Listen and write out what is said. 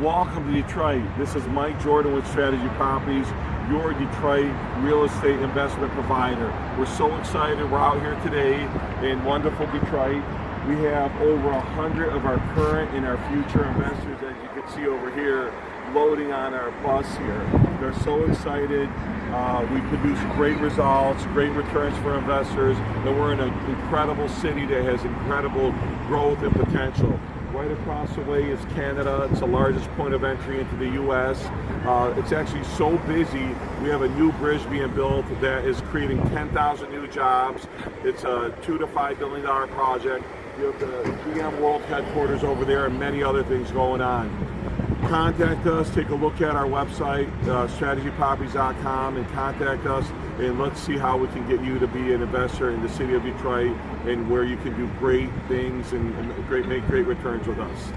Welcome to Detroit. This is Mike Jordan with Strategy Properties, your Detroit real estate investment provider. We're so excited. We're out here today in wonderful Detroit. We have over a hundred of our current and our future investors, as you can see over here, loading on our bus here. They're so excited. Uh, we produce great results, great returns for investors, and we're in an incredible city that has incredible growth and potential. Right across the way is Canada. It's the largest point of entry into the U.S. Uh, it's actually so busy. We have a new bridge being built that is creating 10,000 new jobs. It's a two to five billion dollar project. You have the GM World headquarters over there and many other things going on contact us, take a look at our website, uh, strategyproperties.com, and contact us, and let's see how we can get you to be an investor in the city of Detroit and where you can do great things and, and great make great returns with us.